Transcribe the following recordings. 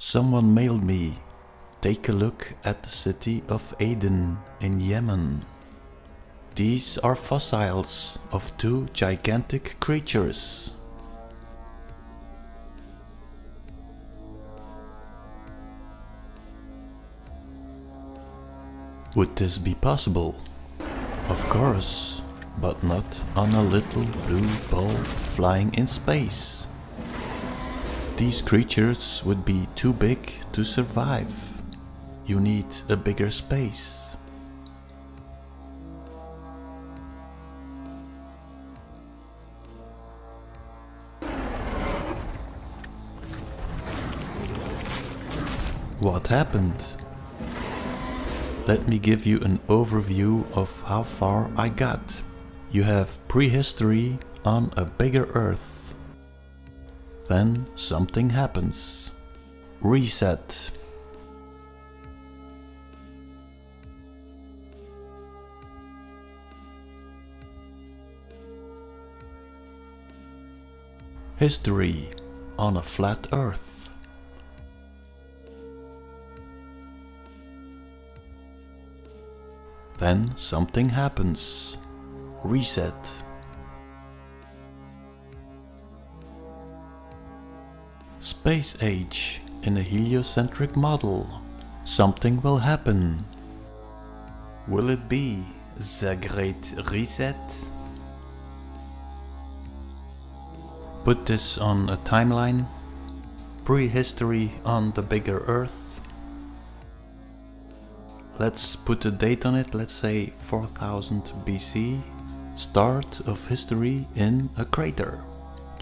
Someone mailed me. Take a look at the city of Aden in Yemen. These are fossils of two gigantic creatures. Would this be possible? Of course, but not on a little blue ball flying in space. These creatures would be too big to survive. You need a bigger space. What happened? Let me give you an overview of how far I got. You have prehistory on a bigger earth. Then something happens. Reset. History on a flat earth. Then something happens. Reset. Space age in a heliocentric model. Something will happen. Will it be the Great Reset? Put this on a timeline. Prehistory on the bigger Earth. Let's put a date on it, let's say 4000 BC. Start of history in a crater.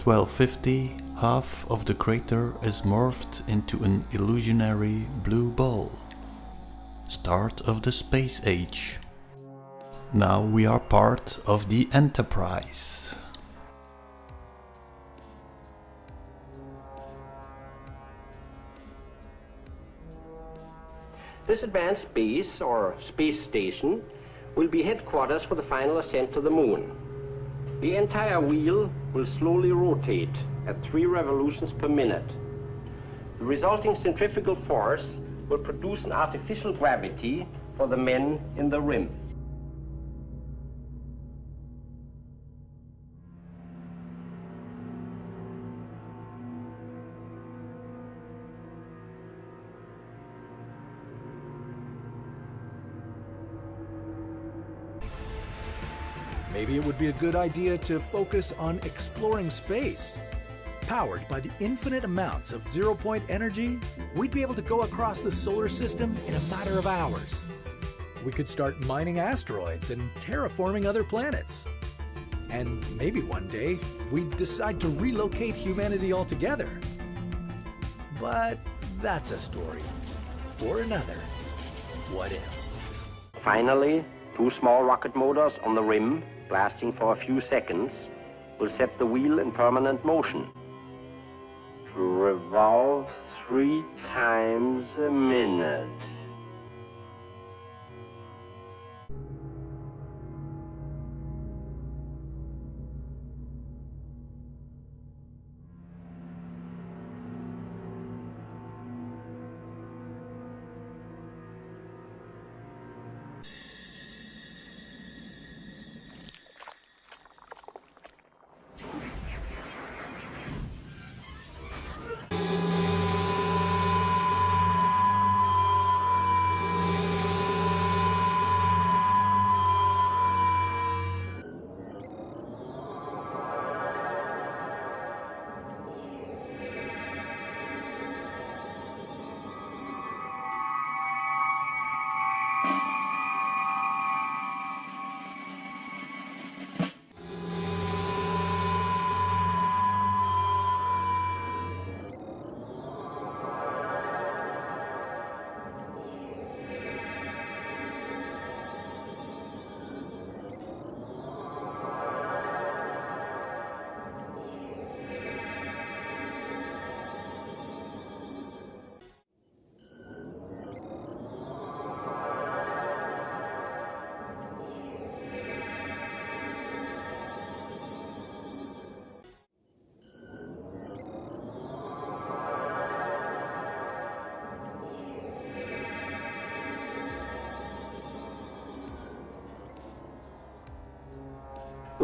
1250, half of the crater is morphed into an illusionary blue ball. Start of the space age. Now we are part of the Enterprise. This advanced base, or space station, will be headquarters for the final ascent to the moon. The entire wheel will slowly rotate at three revolutions per minute. The resulting centrifugal force will produce an artificial gravity for the men in the rim. Maybe it would be a good idea to focus on exploring space. Powered by the infinite amounts of zero-point energy, we'd be able to go across the solar system in a matter of hours. We could start mining asteroids and terraforming other planets. And maybe one day, we'd decide to relocate humanity altogether. But that's a story for another what if. Finally, two small rocket motors on the rim, blasting for a few seconds, will set the wheel in permanent motion. Revolve three times a minute.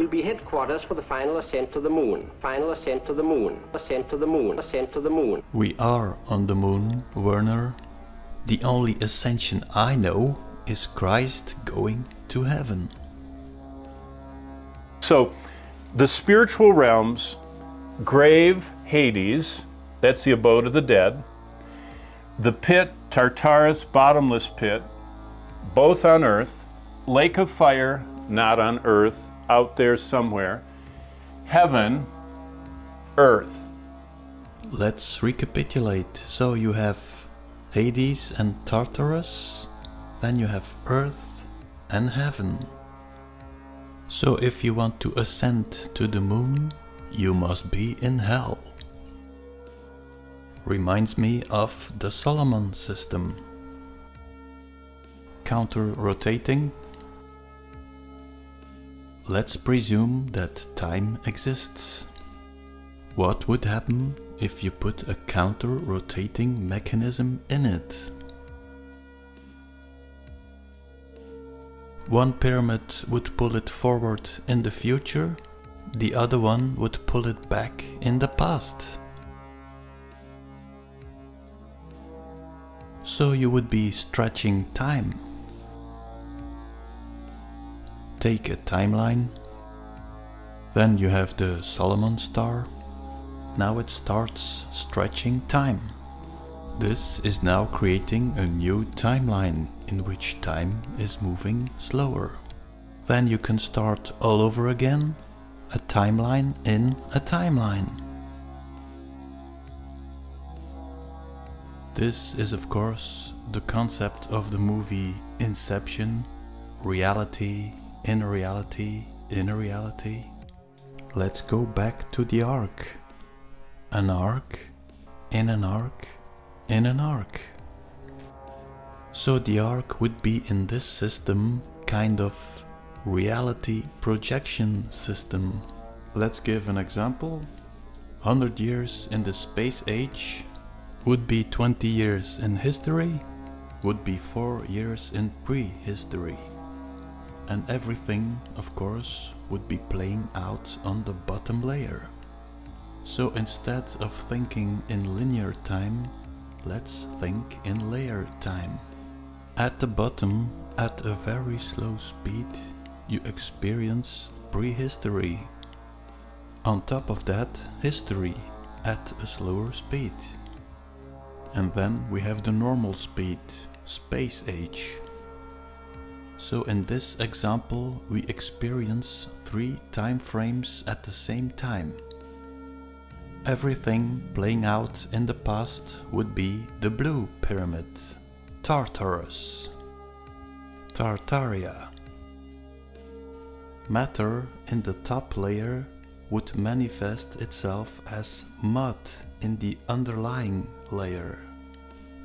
Will be headquarters for the final ascent to the moon. Final ascent to the moon. Ascent to the moon. Ascent to the moon. We are on the moon, Werner. The only ascension I know is Christ going to heaven. So, the spiritual realms, grave, Hades, that's the abode of the dead, the pit, Tartarus, bottomless pit, both on earth, lake of fire, not on earth, out there somewhere, heaven, earth. Let's recapitulate. So you have Hades and Tartarus, then you have Earth and Heaven. So if you want to ascend to the moon, you must be in hell. Reminds me of the Solomon system. Counter-rotating. Let's presume that time exists. What would happen if you put a counter-rotating mechanism in it? One pyramid would pull it forward in the future, the other one would pull it back in the past. So you would be stretching time. Take a timeline. Then you have the Solomon star. Now it starts stretching time. This is now creating a new timeline in which time is moving slower. Then you can start all over again, a timeline in a timeline. This is of course the concept of the movie Inception, reality in a reality in a reality. Let's go back to the arc. An arc in an arc in an arc. So the arc would be in this system kind of reality projection system. Let's give an example. 100 years in the space age would be 20 years in history, would be 4 years in prehistory. And everything, of course, would be playing out on the bottom layer. So instead of thinking in linear time, let's think in layer time. At the bottom, at a very slow speed, you experience prehistory. On top of that, history at a slower speed. And then we have the normal speed, space age. So in this example we experience three time frames at the same time. Everything playing out in the past would be the blue pyramid, Tartarus, Tartaria. Matter in the top layer would manifest itself as mud in the underlying layer.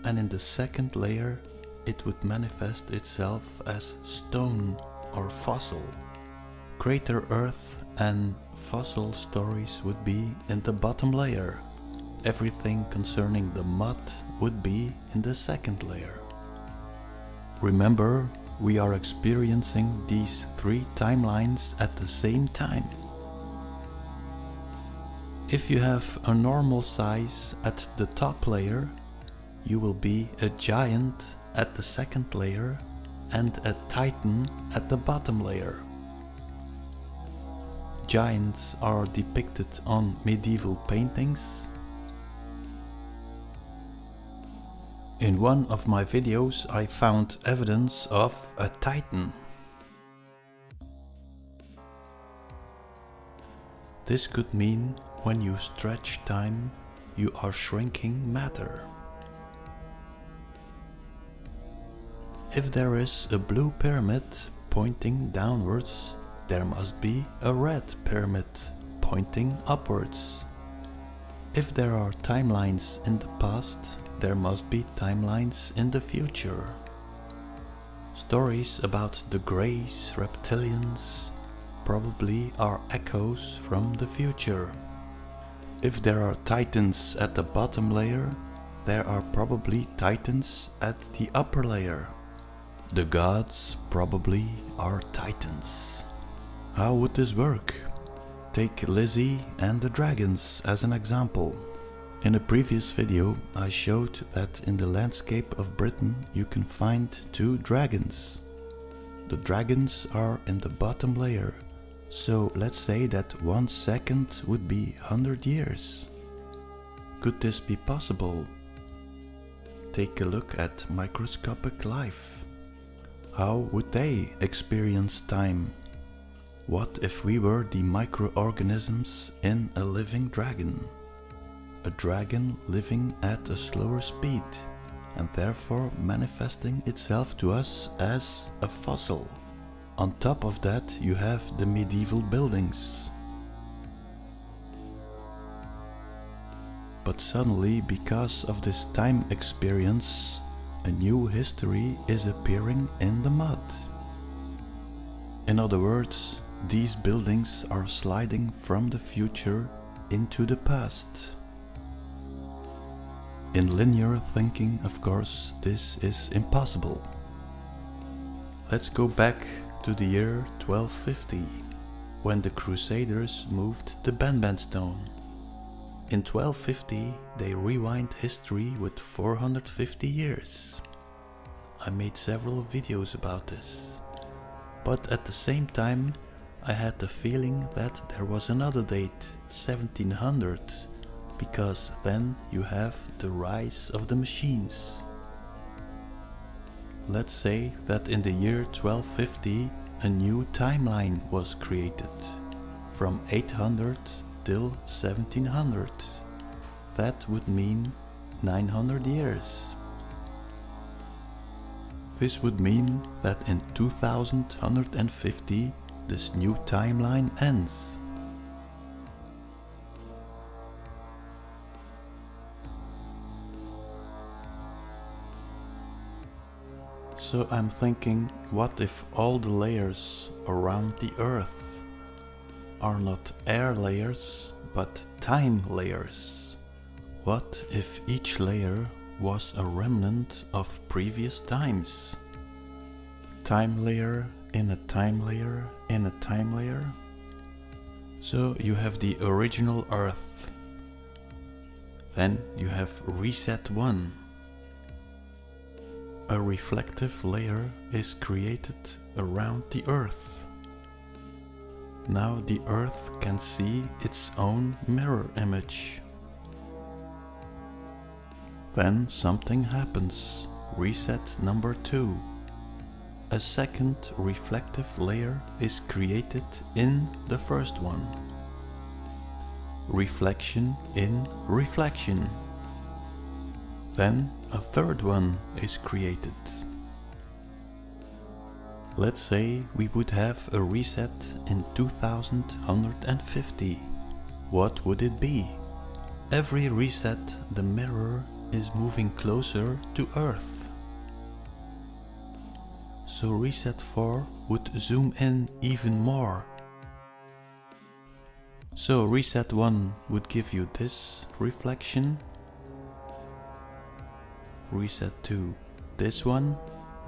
And in the second layer it would manifest itself as stone or fossil. Crater Earth and fossil stories would be in the bottom layer. Everything concerning the mud would be in the second layer. Remember, we are experiencing these three timelines at the same time. If you have a normal size at the top layer, you will be a giant at the second layer and a titan at the bottom layer. Giants are depicted on medieval paintings. In one of my videos I found evidence of a titan. This could mean when you stretch time, you are shrinking matter. If there is a blue pyramid pointing downwards, there must be a red pyramid pointing upwards. If there are timelines in the past, there must be timelines in the future. Stories about the Greys, reptilians, probably are echoes from the future. If there are titans at the bottom layer, there are probably titans at the upper layer. The gods probably are titans. How would this work? Take Lizzie and the dragons as an example. In a previous video I showed that in the landscape of Britain you can find two dragons. The dragons are in the bottom layer, so let's say that one second would be 100 years. Could this be possible? Take a look at microscopic life. How would they experience time? What if we were the microorganisms in a living dragon? A dragon living at a slower speed and therefore manifesting itself to us as a fossil. On top of that you have the medieval buildings. But suddenly, because of this time experience, a new history is appearing in the mud. In other words, these buildings are sliding from the future into the past. In linear thinking, of course, this is impossible. Let's go back to the year 1250, when the Crusaders moved the Benben stone. In 1250 they rewind history with 450 years. I made several videos about this. But at the same time I had the feeling that there was another date, 1700, because then you have the rise of the machines. Let's say that in the year 1250 a new timeline was created, from 800 till 1700. That would mean 900 years. This would mean that in 2150 this new timeline ends. So I'm thinking, what if all the layers around the earth are not air layers, but time layers? What if each layer was a remnant of previous times? Time layer in a time layer in a time layer? So you have the original earth. Then you have reset 1 a reflective layer is created around the Earth. Now the Earth can see its own mirror image. Then something happens. Reset number 2. A second reflective layer is created in the first one. Reflection in reflection. Then a third one is created. Let's say we would have a reset in 2150. What would it be? Every reset the mirror is moving closer to Earth. So reset 4 would zoom in even more. So reset 1 would give you this reflection reset 2. This one,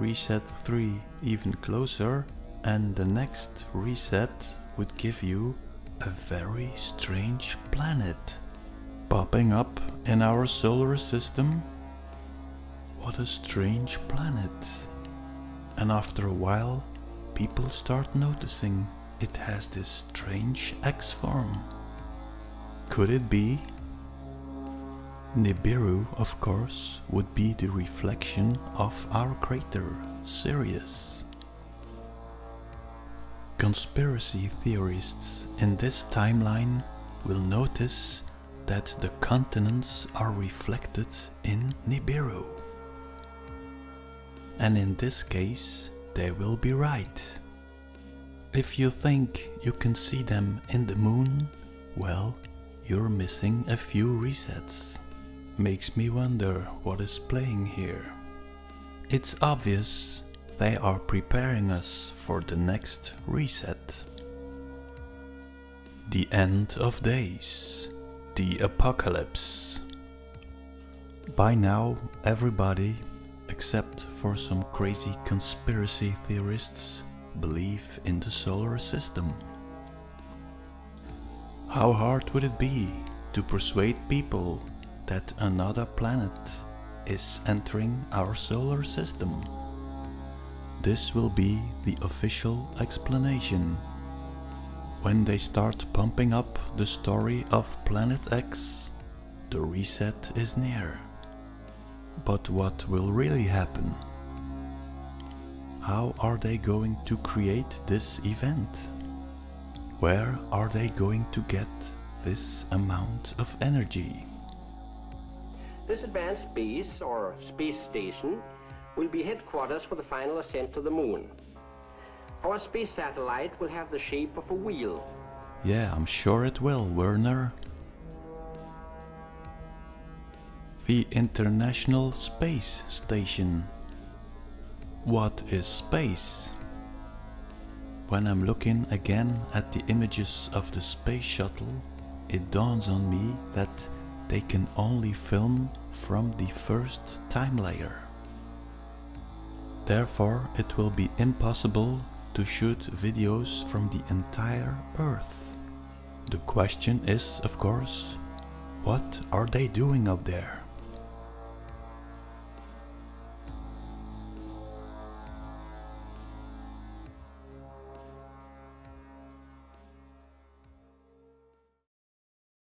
reset 3 even closer and the next reset would give you a very strange planet popping up in our solar system. What a strange planet. And after a while, people start noticing it has this strange X form. Could it be Nibiru, of course, would be the reflection of our crater, Sirius. Conspiracy theorists in this timeline will notice that the continents are reflected in Nibiru. And in this case, they will be right. If you think you can see them in the moon, well, you're missing a few resets makes me wonder what is playing here. It's obvious they are preparing us for the next reset. The end of days. The apocalypse. By now everybody, except for some crazy conspiracy theorists, believe in the solar system. How hard would it be to persuade people that another planet is entering our solar system? This will be the official explanation. When they start pumping up the story of Planet X, the reset is near. But what will really happen? How are they going to create this event? Where are they going to get this amount of energy? This advanced base, or space station, will be headquarters for the final ascent to the moon. Our space satellite will have the shape of a wheel. Yeah, I'm sure it will, Werner. The International Space Station. What is space? When I'm looking again at the images of the space shuttle, it dawns on me that they can only film from the first time layer. Therefore, it will be impossible to shoot videos from the entire Earth. The question is, of course, what are they doing up there?